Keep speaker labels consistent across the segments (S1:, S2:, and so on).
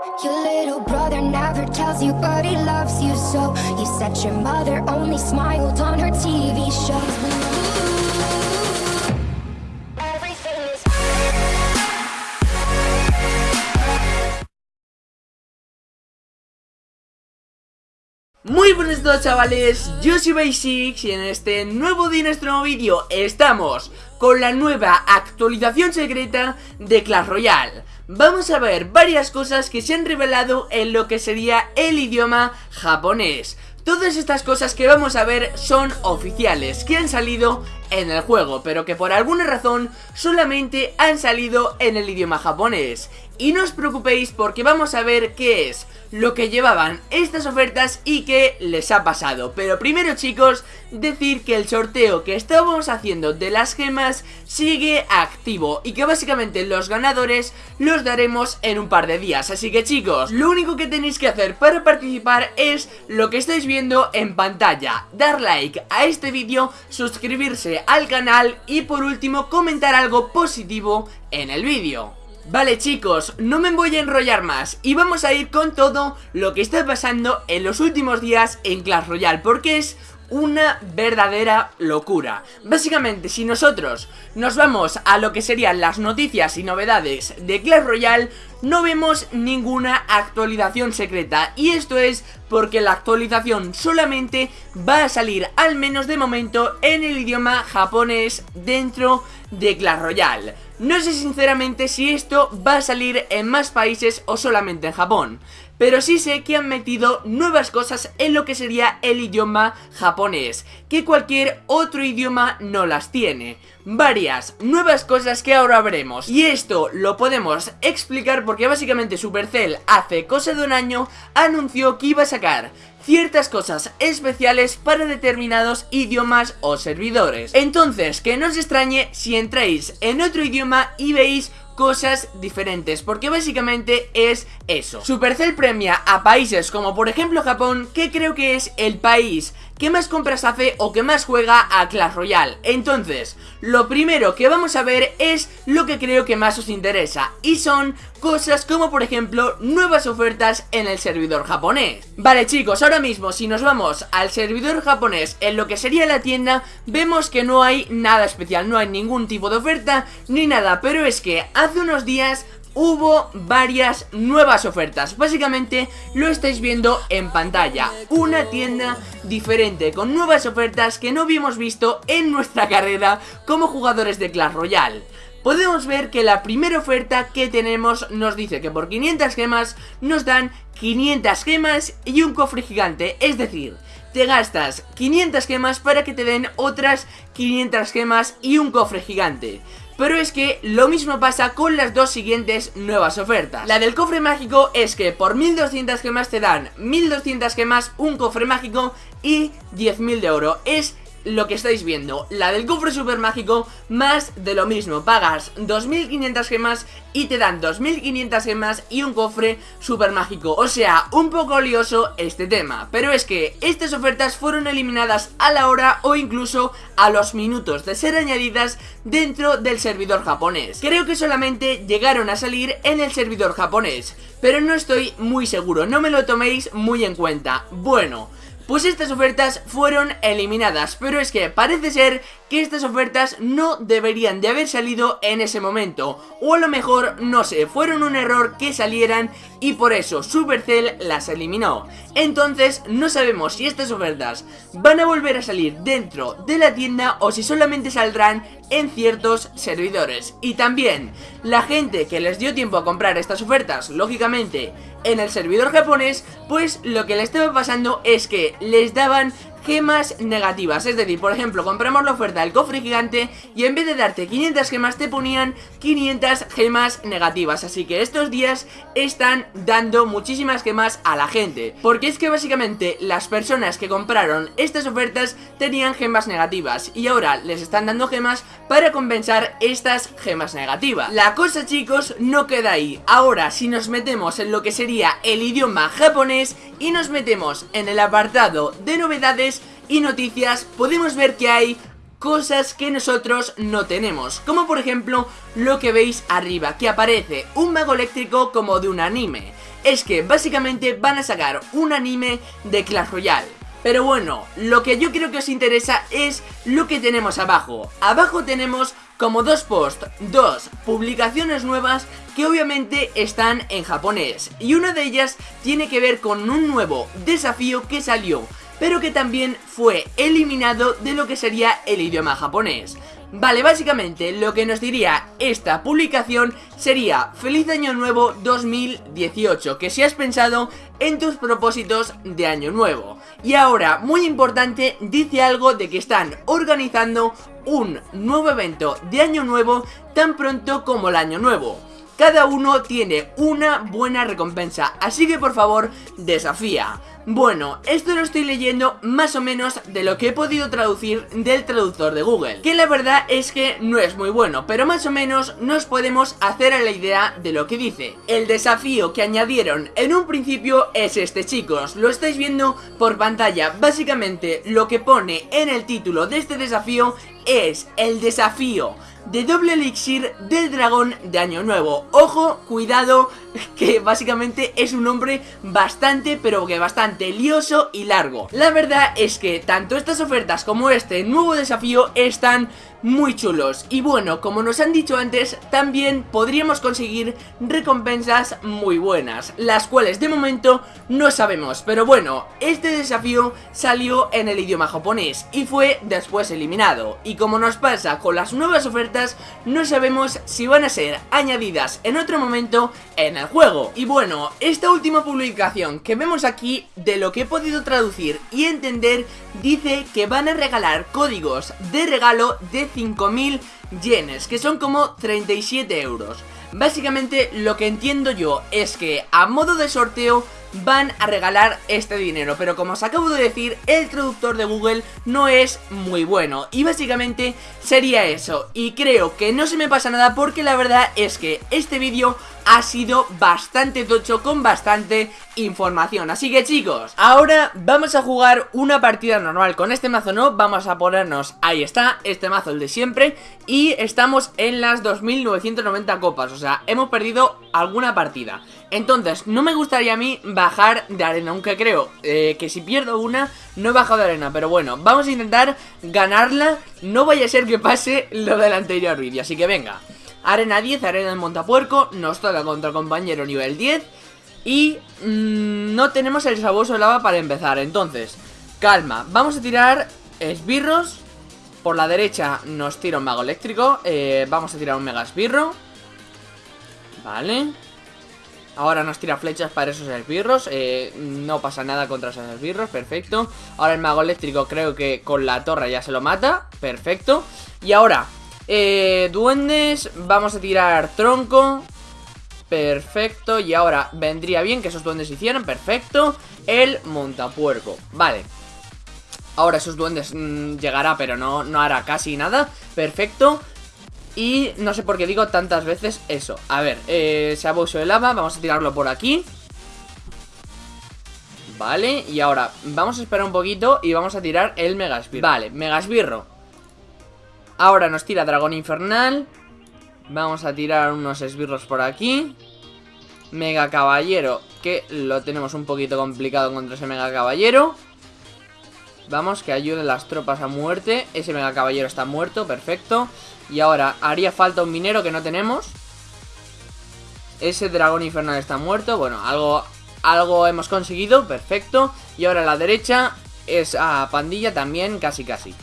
S1: Your little brother never tells you, but he loves you so. You said your mother only smiled on her TV shows.
S2: Muy buenos días chavales, yo soy Basics y en este nuevo día, este nuevo vídeo estamos con la nueva actualización secreta de Clash Royale Vamos a ver varias cosas que se han revelado en lo que sería el idioma japonés. Todas estas cosas que vamos a ver son oficiales, que han salido en el juego, pero que por alguna razón solamente han salido en el idioma japonés. Y no os preocupéis porque vamos a ver qué es lo que llevaban estas ofertas y qué les ha pasado. Pero primero chicos, decir que el sorteo que estábamos haciendo de las gemas sigue activo y que básicamente los ganadores los daremos en un par de días. Así que chicos, lo único que tenéis que hacer para participar es lo que estáis viendo en pantalla. Dar like a este vídeo, suscribirse al canal y por último comentar algo positivo en el vídeo. Vale chicos, no me voy a enrollar más y vamos a ir con todo lo que está pasando en los últimos días en Clash Royale porque es una verdadera locura. Básicamente, si nosotros nos vamos a lo que serían las noticias y novedades de Clash Royale No vemos ninguna actualización secreta. Y esto es porque la actualización solamente va a salir, al menos de momento, en el idioma japonés dentro de Clash Royale no sé sinceramente si esto va a salir en más países o solamente en Japón pero sí sé que han metido nuevas cosas en lo que sería el idioma japonés, que cualquier otro idioma no las tiene. Varias nuevas cosas que ahora veremos. Y esto lo podemos explicar porque básicamente Supercell hace cosa de un año anunció que iba a sacar ciertas cosas especiales para determinados idiomas o servidores. Entonces, que no os extrañe si entráis en otro idioma y veis cosas diferentes Porque básicamente es eso. Supercell premia a países como por ejemplo Japón Que creo que es el país que más compras hace o que más juega a Clash Royale. Entonces, lo primero que vamos a ver es lo que creo que más os interesa Y son cosas como por ejemplo nuevas ofertas en el servidor japonés. Vale chicos, ahora mismo si nos vamos al servidor japonés en lo que sería la tienda Vemos que no hay nada especial, no hay ningún tipo de oferta ni nada Pero es que hace unos días hubo varias nuevas ofertas. Básicamente lo estáis viendo en pantalla. Una tienda diferente con nuevas ofertas que no habíamos visto en nuestra carrera como jugadores de Clash Royale. Podemos ver que la primera oferta que tenemos nos dice que por 500 gemas nos dan 500 gemas y un cofre gigante. Es decir, te gastas 500 gemas para que te den otras 500 gemas y un cofre gigante pero es que lo mismo pasa con las dos siguientes nuevas ofertas. La del cofre mágico es que por 1200 gemas te dan 1200 gemas, un cofre mágico y 10.000 de oro. Es lo que estáis viendo La del cofre super mágico más de lo mismo. Pagas 2500 gemas y te dan 2500 gemas y un cofre super mágico O sea, un poco lioso este tema. Pero es que estas ofertas fueron eliminadas a la hora o incluso a los minutos de ser añadidas dentro del servidor japonés. Creo que solamente llegaron a salir en el servidor japonés Pero no estoy muy seguro, no me lo toméis muy en cuenta. Bueno... Pues estas ofertas fueron eliminadas, pero es que parece ser que estas ofertas no deberían de haber salido en ese momento O a lo mejor, no sé, fueron un error que salieran y por eso Supercell las eliminó. Entonces no sabemos si estas ofertas van a volver a salir dentro de la tienda o si solamente saldrán en ciertos servidores. Y también, la gente que les dio tiempo a comprar estas ofertas, lógicamente en el servidor japonés, pues lo que le estaba pasando es que les daban gemas negativas Es decir, por ejemplo, compramos la oferta del cofre gigante y en vez de darte 500 gemas te ponían 500 gemas negativas. Así que estos días están dando muchísimas gemas a la gente. Porque es que básicamente las personas que compraron estas ofertas tenían gemas negativas Y ahora les están dando gemas para compensar estas gemas negativas. La cosa chicos no queda ahí. Ahora si nos metemos en lo que sería el idioma japonés y nos metemos en el apartado de novedades y noticias podemos ver que hay cosas que nosotros no tenemos Como por ejemplo lo que veis arriba, que aparece un mago eléctrico como de un anime es que básicamente van a sacar un anime de Clash Royale. Pero bueno, lo que yo creo que os interesa es lo que tenemos abajo. Abajo tenemos como dos posts, dos publicaciones nuevas que obviamente están en japonés. Y una de ellas tiene que ver con un nuevo desafío que salió, pero que también fue eliminado de lo que sería el idioma japonés. Vale, básicamente lo que nos diría esta publicación sería Feliz Año Nuevo 2018, que si has pensado en tus propósitos de Año Nuevo. Y ahora, muy importante, dice algo de que están organizando un nuevo evento de Año Nuevo tan pronto como el Año Nuevo. Cada uno tiene una buena recompensa, así que por favor, desafía. Bueno, esto lo estoy leyendo más o menos de lo que he podido traducir del traductor de Google Que la verdad es que no es muy bueno, pero más o menos nos podemos hacer a la idea de lo que dice. El desafío que añadieron en un principio es este chicos, lo estáis viendo por pantalla. Básicamente lo que pone en el título de este desafío es el desafío de doble elixir del dragón de año nuevo. Ojo, cuidado, que básicamente es un nombre bastante, pero que bastante lioso y largo. La verdad es que tanto estas ofertas como este nuevo desafío están muy chulos. Y bueno, como nos han dicho antes, también podríamos conseguir recompensas muy buenas Las cuales de momento no sabemos. Pero bueno, este desafío salió en el idioma japonés y fue después eliminado. Y como nos pasa con las nuevas ofertas, no sabemos si van a ser añadidas en otro momento en el juego Y bueno, esta última publicación que vemos aquí, de lo que he podido traducir y entender Dice que van a regalar códigos de regalo de 5.000 yenes, que son como 37 euros. Básicamente lo que entiendo yo es que a modo de sorteo van a regalar este dinero. Pero como os acabo de decir, el traductor de Google no es muy bueno. Y básicamente sería eso. Y creo que no se me pasa nada porque la verdad es que este vídeo ha sido bastante tocho con bastante información. Así que chicos, ahora vamos a jugar una partida normal Con este mazo no, vamos a ponernos, ahí está, este mazo el de siempre Y estamos en las 2990 copas, o sea, hemos perdido alguna partida. Entonces, no me gustaría a mí bajar de arena, aunque creo eh, que si pierdo una, no he bajado de arena Pero bueno, vamos a intentar ganarla, no vaya a ser que pase lo del anterior vídeo, así que venga Arena 10, arena en Montapuerco, nos toca contra compañero nivel 10 Y mmm, no tenemos el sabueso de lava para empezar, entonces, calma Vamos a tirar esbirros. Por la derecha nos tira un mago eléctrico eh, Vamos a tirar un mega esbirro. Vale. Ahora nos tira flechas para esos esbirros eh, No pasa nada contra esos esbirros, perfecto. Ahora el mago eléctrico creo que con la torre ya se lo mata Perfecto. Y ahora eh, duendes, vamos a tirar tronco. Perfecto, y ahora vendría bien que esos duendes hicieran, perfecto. El montapuerco, vale. Ahora esos duendes mmm, llegará, pero no, no hará casi nada. Perfecto. Y no sé por qué digo tantas veces eso. A ver, eh, se abuso de lava, vamos a tirarlo por aquí. Vale, y ahora vamos a esperar un poquito y vamos a tirar el Megasbirro Vale, Megasbirro Ahora nos tira dragón infernal. Vamos a tirar unos esbirros por aquí. Mega caballero Que lo tenemos un poquito complicado contra ese mega caballero. Vamos, que ayuden las tropas a muerte. Ese mega caballero está muerto, perfecto. Y ahora haría falta un minero que no tenemos. Ese dragón infernal está muerto. Bueno, algo, algo hemos conseguido, perfecto. Y ahora a la derecha es a pandilla también, casi casi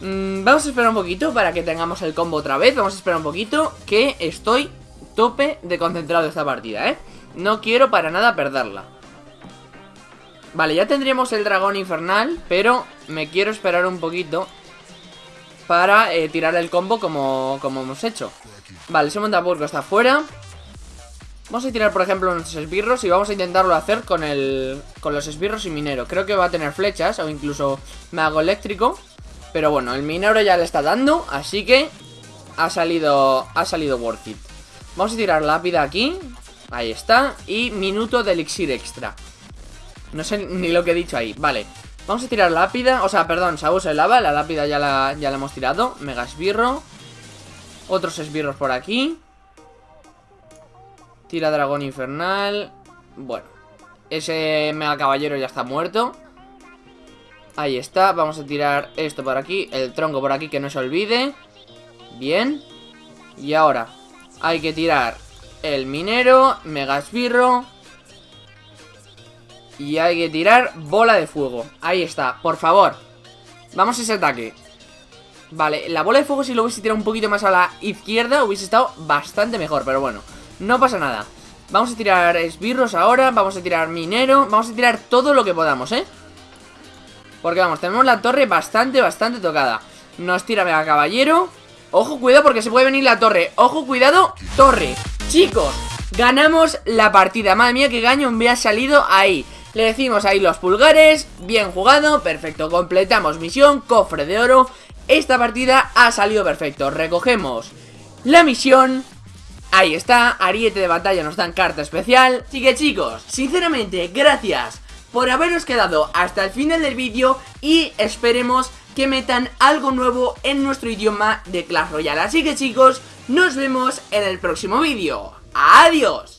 S2: Mm, vamos a esperar un poquito para que tengamos el combo otra vez Vamos a esperar un poquito que estoy tope de concentrado esta partida, ¿eh? No quiero para nada perderla Vale, ya tendríamos el dragón infernal Pero me quiero esperar un poquito Para eh, tirar el combo como, como hemos hecho Vale, ese montapurgo está fuera Vamos a tirar, por ejemplo, unos esbirros y vamos a intentarlo hacer con el con los esbirros y minero. Creo que va a tener flechas o incluso mago eléctrico. Pero bueno, el minero ya le está dando, así que ha salido, ha salido worth it. Vamos a tirar lápida aquí, ahí está, y minuto de elixir extra. No sé ni lo que he dicho ahí, vale. Vamos a tirar lápida, o sea, perdón, sabos de lava, la lápida ya la, ya la hemos tirado. Mega esbirro. Otros esbirros por aquí. Tira dragón infernal. Bueno, ese mega caballero ya está muerto. Ahí está, vamos a tirar esto por aquí, el tronco por aquí que no se olvide. Bien. Y ahora hay que tirar el minero, mega esbirro. Y hay que tirar bola de fuego. Ahí está, por favor. Vamos a ese ataque. Vale, la bola de fuego si lo hubiese tirado un poquito más a la izquierda hubiese estado bastante mejor, pero bueno, no pasa nada. Vamos a tirar esbirros ahora, vamos a tirar minero, vamos a tirar todo lo que podamos, ¿eh? Porque vamos, tenemos la torre bastante, bastante tocada. Nos tira Mega Caballero. Ojo, cuidado porque se puede venir la torre. Ojo, cuidado, torre. Chicos, ganamos la partida. Madre mía, qué gaño me ha salido ahí. Le decimos ahí los pulgares. Bien jugado, perfecto. Completamos misión, cofre de oro. Esta partida ha salido perfecto. Recogemos la misión. Ahí está, ariete de batalla nos dan carta especial Así que chicos, sinceramente, gracias por haberos quedado hasta el final del vídeo y esperemos que metan algo nuevo en nuestro idioma de Clash Royale. Así que chicos, nos vemos en el próximo vídeo. ¡Adiós!